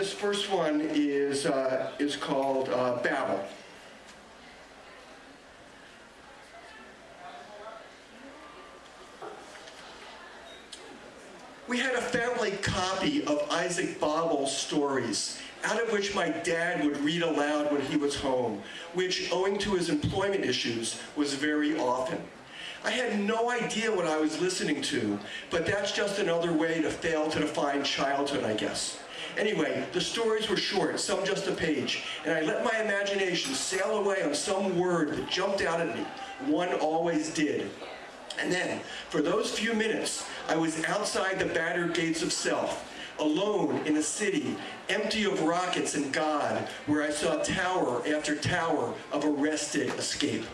This first one is, uh, is called uh, Babel. We had a family copy of Isaac Babel's stories, out of which my dad would read aloud when he was home, which, owing to his employment issues, was very often. I had no idea what I was listening to, but that's just another way to fail to define childhood, I guess. Anyway, the stories were short, some just a page, and I let my imagination sail away on some word that jumped out at me. One always did. And then, for those few minutes, I was outside the battered gates of self, alone in a city empty of rockets and God, where I saw tower after tower of arrested escape.